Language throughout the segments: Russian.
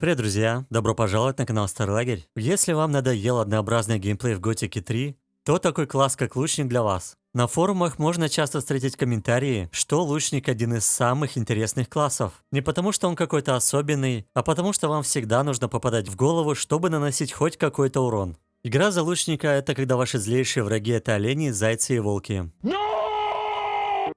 Привет, друзья! Добро пожаловать на канал Старый Лагерь. Если вам надоел однообразный геймплей в Готике 3, то такой класс, как лучник для вас. На форумах можно часто встретить комментарии, что лучник один из самых интересных классов. Не потому, что он какой-то особенный, а потому, что вам всегда нужно попадать в голову, чтобы наносить хоть какой-то урон. Игра за лучника – это когда ваши злейшие враги – это олени, зайцы и волки.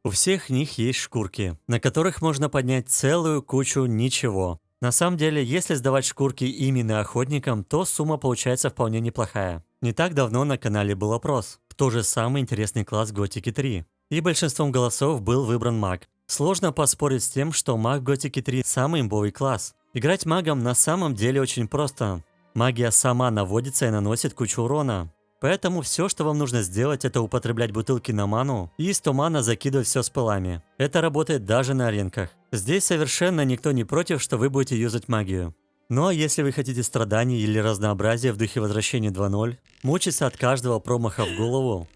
У всех них есть шкурки, на которых можно поднять целую кучу ничего. На самом деле, если сдавать шкурки именно охотникам, то сумма получается вполне неплохая. Не так давно на канале был опрос, кто же самый интересный класс Готики 3. И большинством голосов был выбран маг. Сложно поспорить с тем, что маг Готики 3 самый имбовый класс. Играть магом на самом деле очень просто. Магия сама наводится и наносит кучу урона. Поэтому все, что вам нужно сделать, это употреблять бутылки на ману и из тумана закидывать все с пылами. Это работает даже на аренках. Здесь совершенно никто не против, что вы будете юзать магию. А если вы хотите страданий или разнообразия в духе возвращения 2.0, мучиться от каждого промаха в голову,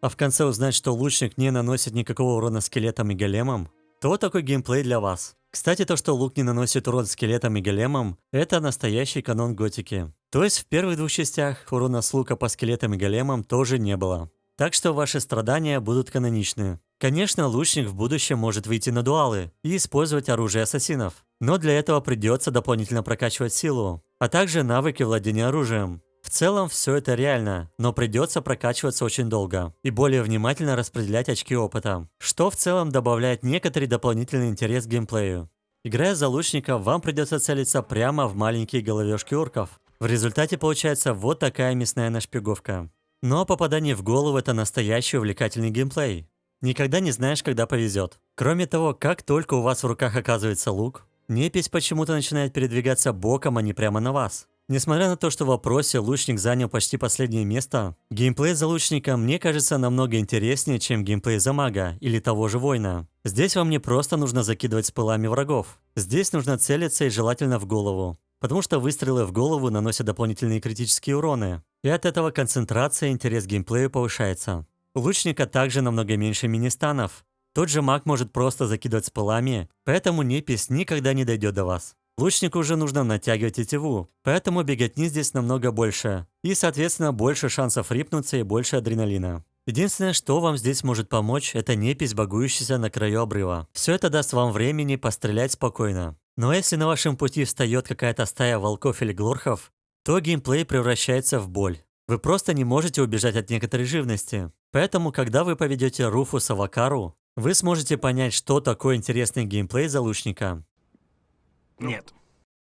а в конце узнать, что лучник не наносит никакого урона скелетам и големам, то такой геймплей для вас. Кстати, то, что лук не наносит урон скелетам и големам, это настоящий канон готики. То есть в первых двух частях урона с лука по скелетам и големам тоже не было. Так что ваши страдания будут каноничны. Конечно, лучник в будущем может выйти на дуалы и использовать оружие ассасинов. Но для этого придется дополнительно прокачивать силу, а также навыки владения оружием. В целом все это реально, но придется прокачиваться очень долго и более внимательно распределять очки опыта, что в целом добавляет некоторый дополнительный интерес к геймплею. Играя за лучника, вам придется целиться прямо в маленькие головешки орков, в результате получается вот такая мясная нашпиговка. Но попадание в голову это настоящий увлекательный геймплей. Никогда не знаешь, когда повезет. Кроме того, как только у вас в руках оказывается лук, непись почему-то начинает передвигаться боком, а не прямо на вас. Несмотря на то, что в вопросе лучник занял почти последнее место, геймплей за лучника мне кажется намного интереснее, чем геймплей за мага или того же воина. Здесь вам не просто нужно закидывать с пылами врагов. Здесь нужно целиться и желательно в голову потому что выстрелы в голову наносят дополнительные критические уроны, и от этого концентрация и интерес к геймплею повышается. Лучника также намного меньше мини-станов. Тот же маг может просто закидывать с пылами, поэтому непись никогда не дойдет до вас. Лучнику уже нужно натягивать тетиву, поэтому беготни здесь намного больше. И, соответственно, больше шансов рипнуться и больше адреналина. Единственное, что вам здесь может помочь, это непись, багующаяся на краю обрыва. Все это даст вам времени пострелять спокойно. Но если на вашем пути встает какая-то стая волков или глорхов, то геймплей превращается в боль. Вы просто не можете убежать от некоторой живности. Поэтому, когда вы поведете Руфуса в Акару, вы сможете понять, что такое интересный геймплей за лучника. Нет.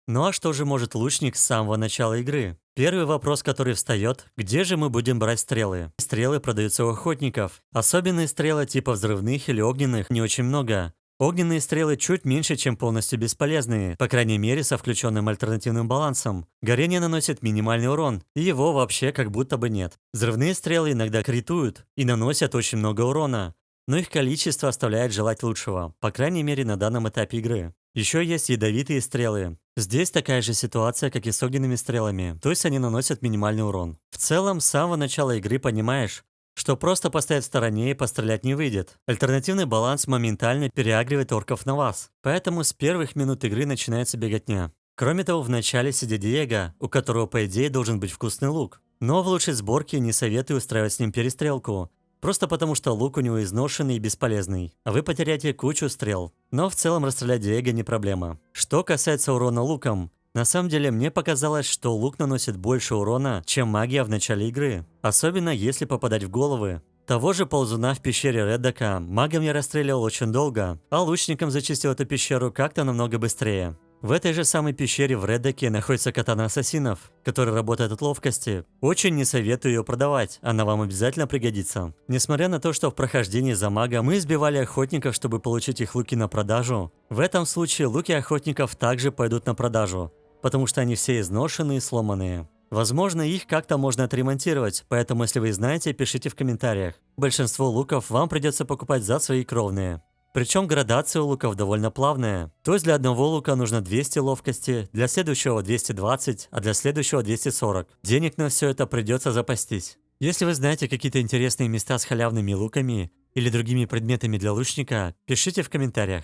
Ну а что же может лучник с самого начала игры? Первый вопрос, который встает, где же мы будем брать стрелы? Стрелы продаются у охотников. Особенные стрелы типа взрывных или огненных не очень много. Огненные стрелы чуть меньше, чем полностью бесполезные, по крайней мере со включенным альтернативным балансом. Горение наносит минимальный урон, и его вообще как будто бы нет. Взрывные стрелы иногда критуют и наносят очень много урона, но их количество оставляет желать лучшего, по крайней мере на данном этапе игры. Еще есть ядовитые стрелы. Здесь такая же ситуация, как и с огненными стрелами, то есть они наносят минимальный урон. В целом, с самого начала игры понимаешь, что просто поставить в стороне и пострелять не выйдет. Альтернативный баланс моментально переагривает орков на вас. Поэтому с первых минут игры начинается беготня. Кроме того, в начале сидит Диего, у которого по идее должен быть вкусный лук. Но в лучшей сборке не советую устраивать с ним перестрелку. Просто потому, что лук у него изношенный и бесполезный, а вы потеряете кучу стрел. Но в целом расстрелять Диего не проблема. Что касается урона луком, на самом деле, мне показалось, что лук наносит больше урона, чем магия в начале игры. Особенно если попадать в головы. Того же ползуна в пещере Реддака магом я расстреливал очень долго, а лучником зачистил эту пещеру как-то намного быстрее. В этой же самой пещере в Реддаке находится катана ассасинов, который работает от ловкости. Очень не советую ее продавать, она вам обязательно пригодится. Несмотря на то, что в прохождении за мага мы избивали охотников, чтобы получить их луки на продажу, в этом случае луки охотников также пойдут на продажу, потому что они все изношенные и сломанные. Возможно, их как-то можно отремонтировать, поэтому если вы знаете, пишите в комментариях. Большинство луков вам придется покупать за свои кровные. Причем градация у луков довольно плавная. То есть для одного лука нужно 200 ловкости, для следующего 220, а для следующего 240. Денег на все это придется запастись. Если вы знаете какие-то интересные места с халявными луками или другими предметами для лучника, пишите в комментариях.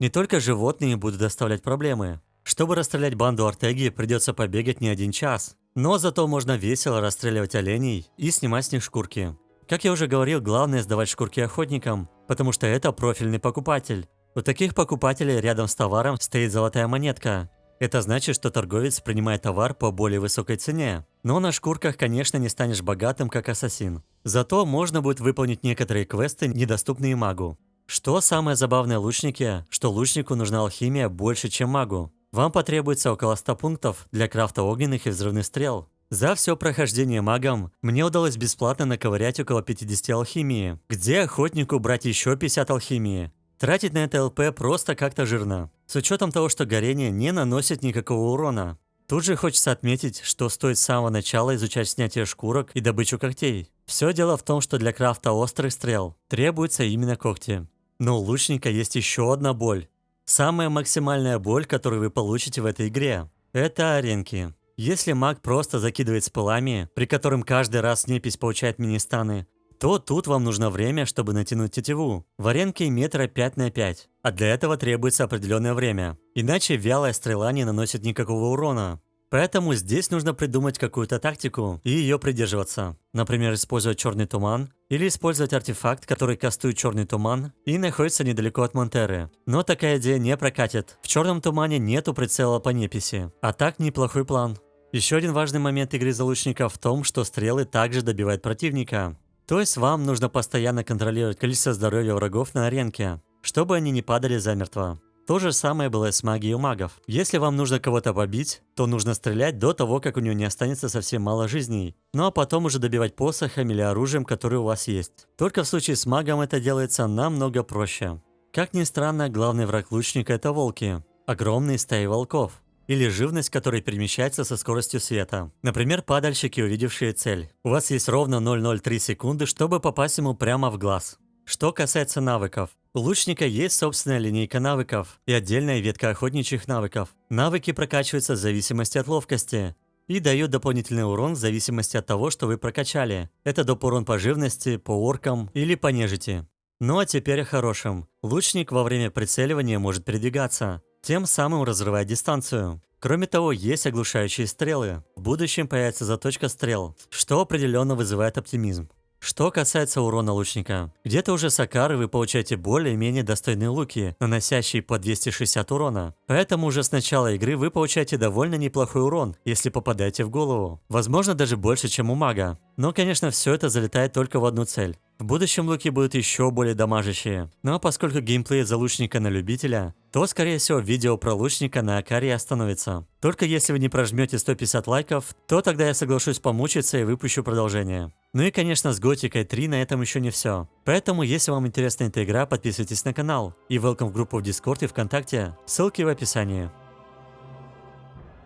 Не только животные будут доставлять проблемы. Чтобы расстрелять банду Артеги, придется побегать не один час. Но зато можно весело расстреливать оленей и снимать с них шкурки. Как я уже говорил, главное сдавать шкурки охотникам, потому что это профильный покупатель. У таких покупателей рядом с товаром стоит золотая монетка. Это значит, что торговец принимает товар по более высокой цене. Но на шкурках, конечно, не станешь богатым, как ассасин. Зато можно будет выполнить некоторые квесты, недоступные магу. Что самое забавное лучнике, что лучнику нужна алхимия больше, чем магу. Вам потребуется около 100 пунктов для крафта огненных и взрывных стрел. За все прохождение магом мне удалось бесплатно наковырять около 50 алхимии. Где охотнику брать еще 50 алхимии? Тратить на это ЛП просто как-то жирно. С учетом того, что горение не наносит никакого урона. Тут же хочется отметить, что стоит с самого начала изучать снятие шкурок и добычу когтей. Все дело в том, что для крафта острых стрел требуются именно когти. Но у лучника есть еще одна боль. Самая максимальная боль, которую вы получите в этой игре, это аренки. Если маг просто закидывает с пылами, при котором каждый раз непись получает мини-станы, то тут вам нужно время, чтобы натянуть тетиву. В аренке метра 5 на 5, а для этого требуется определенное время. Иначе вялая стрела не наносит никакого урона. Поэтому здесь нужно придумать какую-то тактику и ее придерживаться. Например, использовать черный туман или использовать артефакт, который кастует черный туман и находится недалеко от Монтеры. Но такая идея не прокатит. В черном тумане нету прицела по неписи. А так неплохой план. Еще один важный момент игры залучника в том, что стрелы также добивают противника. То есть вам нужно постоянно контролировать количество здоровья врагов на аренке, чтобы они не падали замертво. То же самое было с магией у магов. Если вам нужно кого-то побить, то нужно стрелять до того, как у него не останется совсем мало жизней. Ну а потом уже добивать посохом или оружием, которое у вас есть. Только в случае с магом это делается намного проще. Как ни странно, главный враг лучника это волки. Огромные стаи волков. Или живность, которая перемещается со скоростью света. Например, падальщики, увидевшие цель. У вас есть ровно 0,03 секунды, чтобы попасть ему прямо в глаз. Что касается навыков. У лучника есть собственная линейка навыков и отдельная ветка охотничьих навыков. Навыки прокачиваются в зависимости от ловкости и дают дополнительный урон в зависимости от того, что вы прокачали. Это доп. урон по живности, по оркам или по нежити. Ну а теперь о хорошем. Лучник во время прицеливания может передвигаться, тем самым разрывая дистанцию. Кроме того, есть оглушающие стрелы. В будущем появится заточка стрел, что определенно вызывает оптимизм. Что касается урона лучника, где-то уже с Акары вы получаете более-менее достойные луки, наносящие по 260 урона. Поэтому уже с начала игры вы получаете довольно неплохой урон, если попадаете в голову. Возможно даже больше, чем у мага. Но конечно все это залетает только в одну цель. В будущем луки будут еще более дамажащие. Но поскольку геймплей за лучника на любителя, то скорее всего видео про лучника на Акаре остановится. Только если вы не прожмете 150 лайков, то тогда я соглашусь помучиться и выпущу продолжение. Ну и конечно с Готикой 3 на этом еще не все. Поэтому если вам интересна эта игра, подписывайтесь на канал. И welcome в группу в Дискорд и ВКонтакте, ссылки в описании.